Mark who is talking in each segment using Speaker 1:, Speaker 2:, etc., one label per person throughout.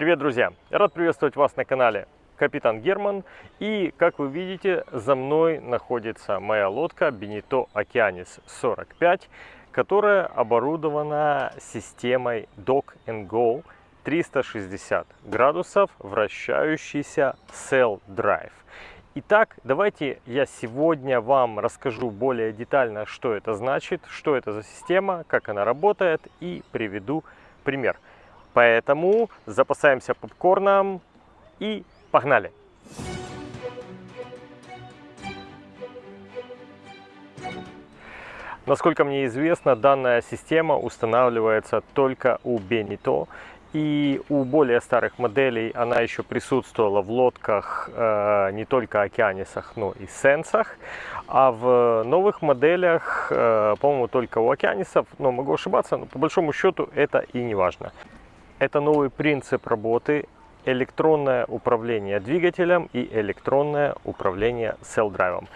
Speaker 1: Привет, друзья! Рад приветствовать вас на канале Капитан Герман. И, как вы видите, за мной находится моя лодка Benito Okeanis 45, которая оборудована системой Dock and Go 360 градусов, вращающийся Cell Drive. Итак, давайте я сегодня вам расскажу более детально, что это значит, что это за система, как она работает и приведу пример. Поэтому запасаемся попкорном и погнали! Насколько мне известно, данная система устанавливается только у Benito. И у более старых моделей она еще присутствовала в лодках э, не только океанисах, но и сенсах. А в новых моделях, э, по-моему, только у океанисов, но могу ошибаться, но по большому счету это и не важно. Это новый принцип работы, электронное управление двигателем и электронное управление about?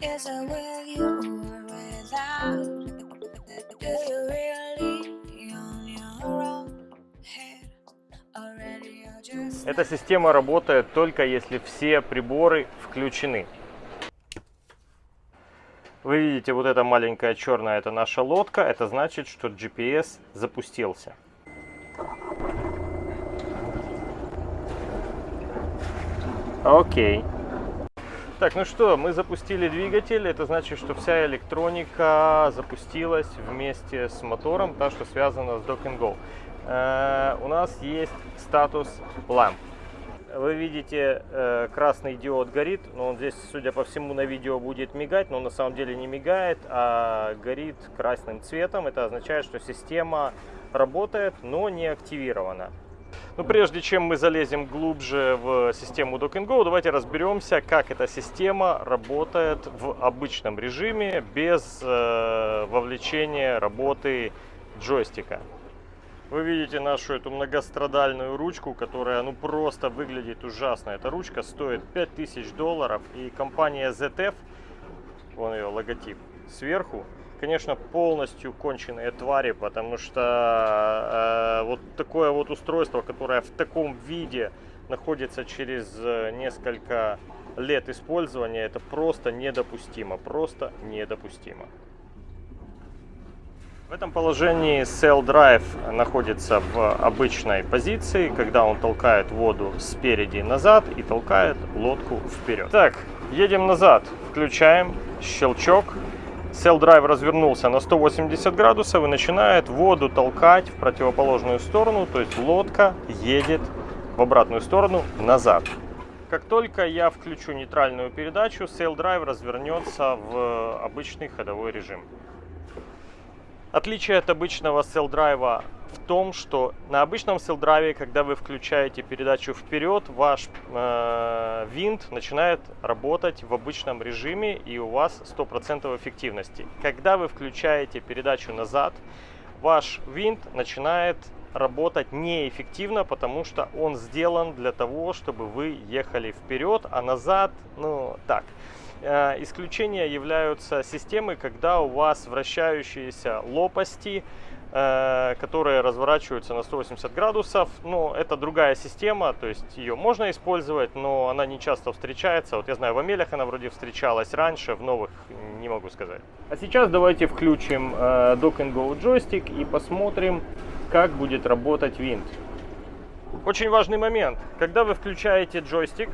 Speaker 1: Is it with you Эта система работает только если все приборы включены. Вы видите, вот эта маленькая черная, это наша лодка. Это значит, что GPS запустился. Окей. Так, ну что, мы запустили двигатель. Это значит, что вся электроника запустилась вместе с мотором, та, что связана с Dock Go. Э, у нас есть статус lamp вы видите, э, красный диод горит, но он здесь, судя по всему, на видео будет мигать, но на самом деле не мигает, а горит красным цветом. Это означает, что система работает, но не активирована. Но прежде чем мы залезем глубже в систему Dock Go, давайте разберемся, как эта система работает в обычном режиме без э, вовлечения работы джойстика. Вы видите нашу эту многострадальную ручку, которая ну просто выглядит ужасно. Эта ручка стоит 5000 долларов и компания ZF, вон ее логотип, сверху, конечно, полностью конченые твари, потому что э, вот такое вот устройство, которое в таком виде находится через э, несколько лет использования, это просто недопустимо, просто недопустимо. В этом положении Cell Drive находится в обычной позиции, когда он толкает воду спереди назад и толкает лодку вперед. Так, едем назад, включаем, щелчок. Cell Drive развернулся на 180 градусов и начинает воду толкать в противоположную сторону, то есть лодка едет в обратную сторону назад. Как только я включу нейтральную передачу, Sail Drive развернется в обычный ходовой режим. Отличие от обычного селл-драйва в том, что на обычном селл-драйве, когда вы включаете передачу вперед, ваш э, винт начинает работать в обычном режиме и у вас 100% эффективности. Когда вы включаете передачу назад, ваш винт начинает работать неэффективно, потому что он сделан для того, чтобы вы ехали вперед, а назад, ну так. Э, исключения являются системы, когда у вас вращающиеся лопасти, э, которые разворачиваются на 180 градусов. Но это другая система, то есть ее можно использовать, но она не часто встречается. Вот я знаю, в Амелях она вроде встречалась раньше, в новых не могу сказать. А сейчас давайте включим э, Dock Go джойстик и посмотрим, как будет работать винт. Очень важный момент. Когда вы включаете джойстик,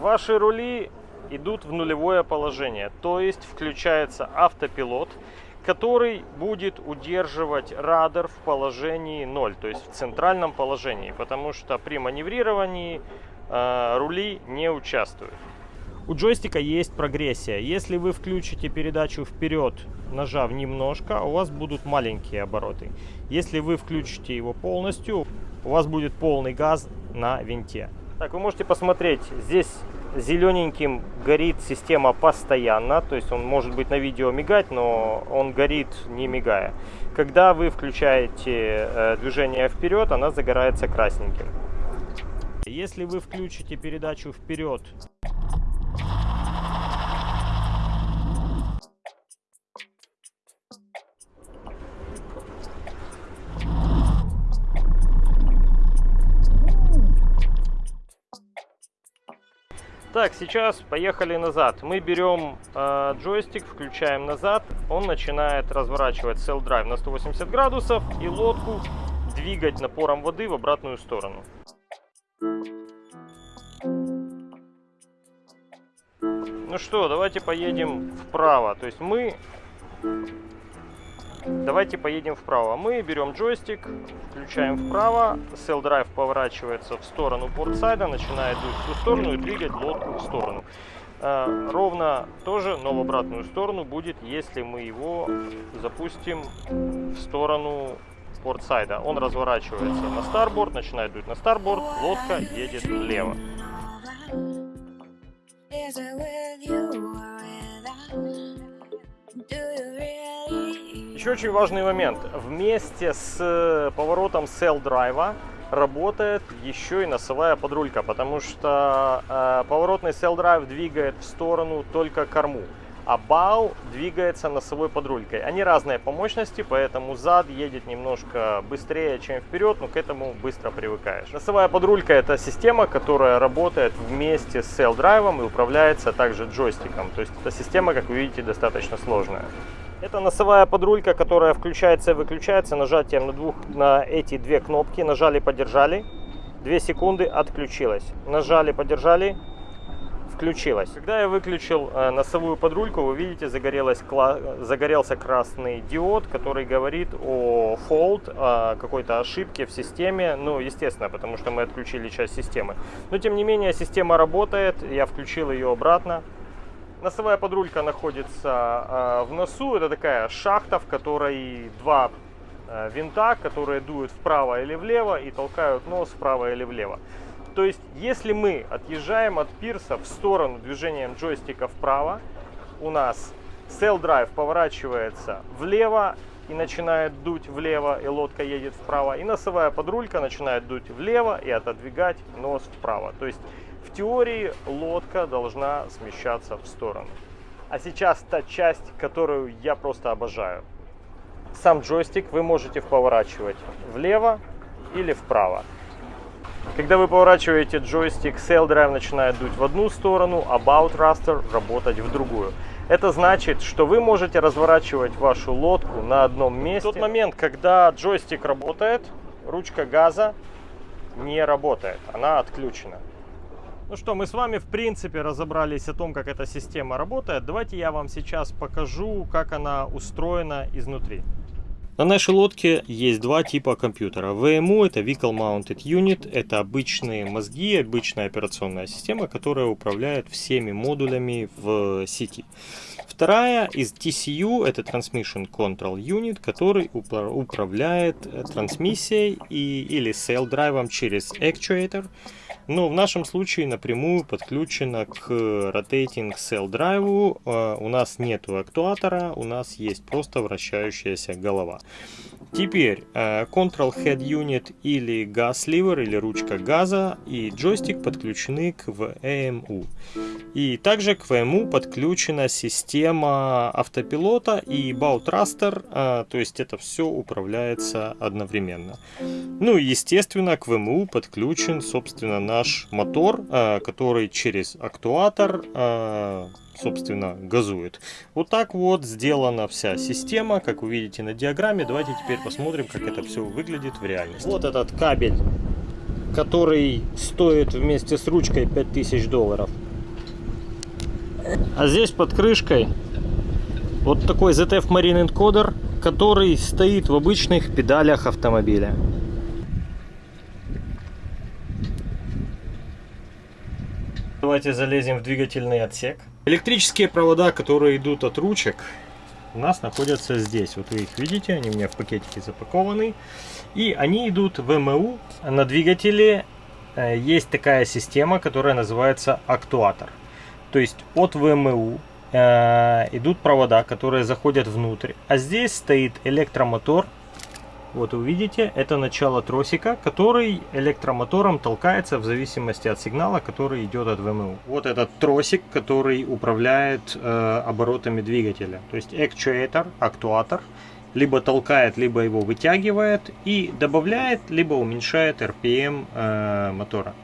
Speaker 1: Ваши рули идут в нулевое положение, то есть включается автопилот, который будет удерживать радар в положении 0, то есть в центральном положении, потому что при маневрировании э, рули не участвуют. У джойстика есть прогрессия. Если вы включите передачу вперед, нажав немножко, у вас будут маленькие обороты. Если вы включите его полностью, у вас будет полный газ на винте. Так, вы можете посмотреть, здесь зелененьким горит система постоянно, то есть он может быть на видео мигать, но он горит не мигая. Когда вы включаете э, движение вперед, она загорается красненьким. Если вы включите передачу вперед Так, сейчас поехали назад. Мы берем э, джойстик, включаем назад. Он начинает разворачивать Cell Drive на 180 градусов и лодку двигать напором воды в обратную сторону. Ну что, давайте поедем вправо. То есть мы Давайте поедем вправо. Мы берем джойстик, включаем вправо, Cell Drive поворачивается в сторону портсайда, начинает дуть в ту сторону и двигать лодку в сторону. А, ровно тоже, но в обратную сторону будет, если мы его запустим в сторону портсайда. Он разворачивается на старборд, начинает дуть на старборд, лодка едет влево. Еще очень важный момент. Вместе с э, поворотом Cell Drive работает еще и носовая подрулька, потому что э, поворотный Cell Drive двигает в сторону только корму, а бау двигается носовой подрулькой. Они разные по мощности, поэтому зад едет немножко быстрее, чем вперед, но к этому быстро привыкаешь. Носовая подрулька это система, которая работает вместе с Cell Drive и управляется также джойстиком. То есть эта система, как вы видите, достаточно сложная. Это носовая подрулька, которая включается и выключается нажатием на, двух, на эти две кнопки. Нажали, подержали. 2 секунды, отключилась. Нажали, подержали, включилась. Когда я выключил э, носовую подрульку, вы видите, загорелась, загорелся красный диод, который говорит о fault, о какой-то ошибке в системе. Ну, естественно, потому что мы отключили часть системы. Но, тем не менее, система работает. Я включил ее обратно. Носовая подрулька находится э, в носу. Это такая шахта, в которой два э, винта, которые дуют вправо или влево и толкают нос вправо или влево. То есть, если мы отъезжаем от пирса в сторону движением джойстика вправо, у нас Cell Drive поворачивается влево и начинает дуть влево, и лодка едет вправо. И носовая подрулька начинает дуть влево и отодвигать нос вправо. То есть теории лодка должна смещаться в сторону. А сейчас та часть, которую я просто обожаю. Сам джойстик вы можете поворачивать влево или вправо. Когда вы поворачиваете джойстик, Sail Drive начинает дуть в одну сторону, а Bow Thruster работать в другую. Это значит, что вы можете разворачивать вашу лодку на одном месте. В тот момент, когда джойстик работает, ручка газа не работает, она отключена. Ну что, мы с вами в принципе разобрались о том, как эта система работает. Давайте я вам сейчас покажу, как она устроена изнутри. На нашей лодке есть два типа компьютера. VMU это Vehicle Mounted Unit, это обычные мозги, обычная операционная система, которая управляет всеми модулями в сети. Вторая из TCU это Transmission Control Unit, который управляет трансмиссией и, или sail драйвом через actuator но в нашем случае напрямую подключена к Rotating Cell Drive. А, у нас нет актуатора, у нас есть просто вращающаяся голова. Теперь э, Control Head Unit или Gas Lever или ручка газа и джойстик подключены к VMU. И также к VMU подключена система автопилота и э, то есть это все управляется одновременно. Ну и естественно к VMU подключен собственно наш мотор, э, который через актуатор собственно, газует. Вот так вот сделана вся система, как вы видите на диаграмме. Давайте теперь посмотрим, как это все выглядит в реальности. Вот этот кабель, который стоит вместе с ручкой 5000 долларов. А здесь под крышкой вот такой ZF Marine Encoder, который стоит в обычных педалях автомобиля. Давайте залезем в двигательный отсек. Электрические провода, которые идут от ручек, у нас находятся здесь. Вот вы их видите, они у меня в пакетике запакованы. И они идут в ВМУ на двигателе э, есть такая система, которая называется актуатор. То есть от ВМУ э, идут провода, которые заходят внутрь. А здесь стоит электромотор. Вот вы видите, это начало тросика, который электромотором толкается в зависимости от сигнала, который идет от ВМУ. Вот этот тросик, который управляет э, оборотами двигателя. То есть actuator, актуатор, либо толкает, либо его вытягивает и добавляет, либо уменьшает RPM э, мотора.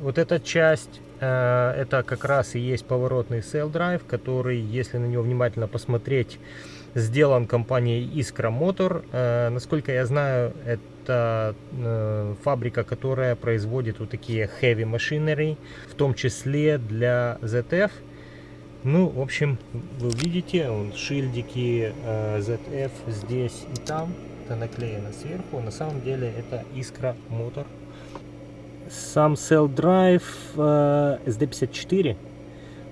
Speaker 1: Вот эта часть Э, это как раз и есть поворотный Sail Drive, который, если на него внимательно посмотреть, сделан компанией Искра Motor. Э, насколько я знаю, это э, фабрика, которая производит вот такие heavy machinery, в том числе для ZF. Ну, в общем, вы видите, он, шильдики ZF здесь и там, это наклеено сверху. На самом деле это Искра Motor сам Cell Drive э, SD54.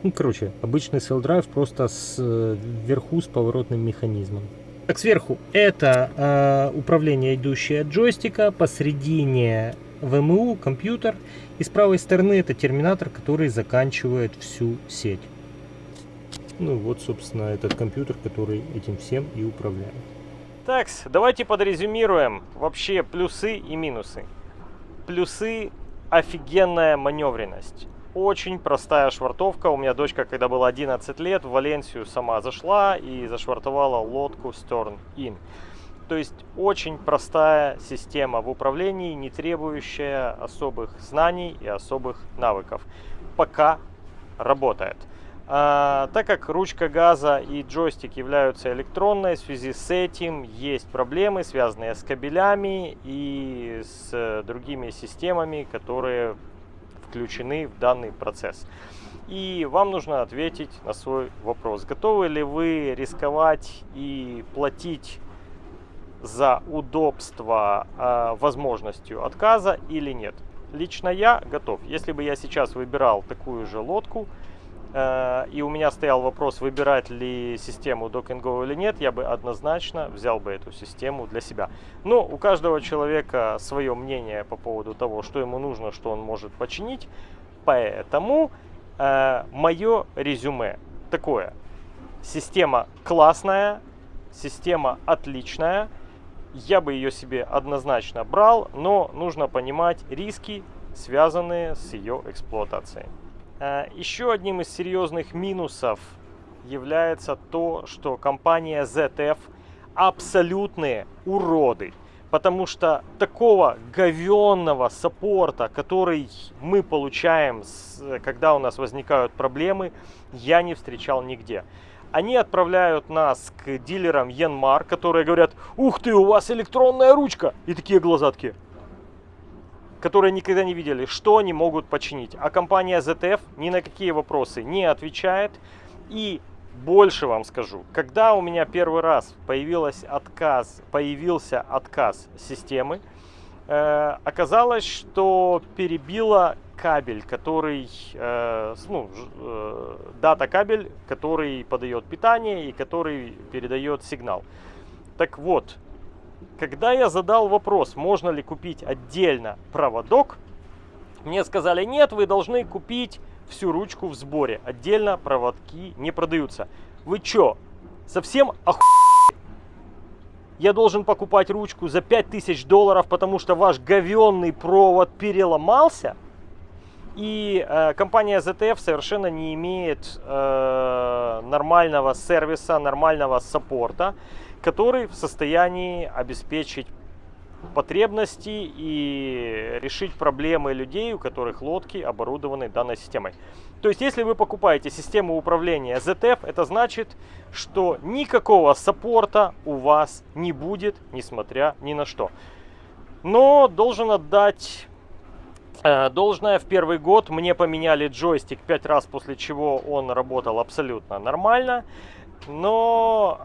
Speaker 1: Ну, короче, обычный Drive просто с, э, вверху с поворотным механизмом. Так, сверху это э, управление, идущее от джойстика, посередине ВМУ, компьютер, и с правой стороны это терминатор, который заканчивает всю сеть. Ну вот, собственно, этот компьютер, который этим всем и управляет. Так, давайте подрезюмируем вообще плюсы и минусы. Плюсы офигенная маневренность. Очень простая швартовка. У меня дочка, когда было 11 лет, в Валенсию сама зашла и зашвартовала лодку Stern In. То есть очень простая система в управлении, не требующая особых знаний и особых навыков. Пока работает. А, так как ручка газа и джойстик являются электронной, в связи с этим есть проблемы, связанные с кабелями и с другими системами, которые включены в данный процесс. И вам нужно ответить на свой вопрос. Готовы ли вы рисковать и платить за удобство э, возможностью отказа или нет? Лично я готов. Если бы я сейчас выбирал такую же лодку, и у меня стоял вопрос, выбирать ли систему Go или нет, я бы однозначно взял бы эту систему для себя. Но у каждого человека свое мнение по поводу того, что ему нужно, что он может починить. Поэтому э, мое резюме такое. Система классная, система отличная. Я бы ее себе однозначно брал, но нужно понимать риски, связанные с ее эксплуатацией. Э, еще одним из серьезных минусов является то, что компания ZF абсолютные уроды. Потому что такого говенного саппорта, который мы получаем, когда у нас возникают проблемы, я не встречал нигде. Они отправляют нас к дилерам Янмар, которые говорят, ух ты, у вас электронная ручка. И такие глаза такие, которые никогда не видели, что они могут починить. А компания ZF ни на какие вопросы не отвечает. И больше вам скажу, когда у меня первый раз появилась отказ, появился отказ системы, э, оказалось, что перебило кабель, который, э, ну, э, дата кабель, который подает питание и который передает сигнал. Так вот, когда я задал вопрос, можно ли купить отдельно проводок, мне сказали, нет, вы должны купить всю ручку в сборе. Отдельно проводки не продаются. Вы чё, совсем оху... Я должен покупать ручку за 5000 долларов, потому что ваш говенный провод переломался? И э, компания ZTF совершенно не имеет э, нормального сервиса, нормального саппорта который в состоянии обеспечить потребности и решить проблемы людей, у которых лодки оборудованы данной системой. То есть, если вы покупаете систему управления ZF, это значит, что никакого саппорта у вас не будет, несмотря ни на что. Но должен отдать э, должное в первый год. Мне поменяли джойстик 5 раз, после чего он работал абсолютно нормально. Но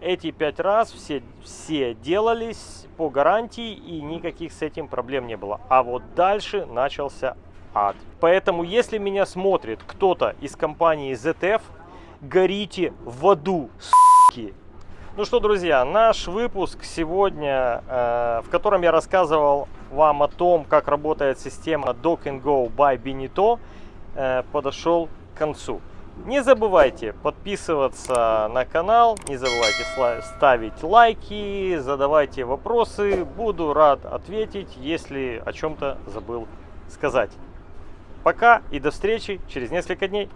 Speaker 1: э, эти пять раз все, все делались по гарантии и никаких с этим проблем не было. А вот дальше начался ад. Поэтому, если меня смотрит кто-то из компании ZF, горите в аду, суки. Ну что, друзья, наш выпуск сегодня, э, в котором я рассказывал вам о том, как работает система Dock and Go by Benito, э, подошел к концу. Не забывайте подписываться на канал, не забывайте ставить лайки, задавайте вопросы. Буду рад ответить, если о чем-то забыл сказать. Пока и до встречи через несколько дней.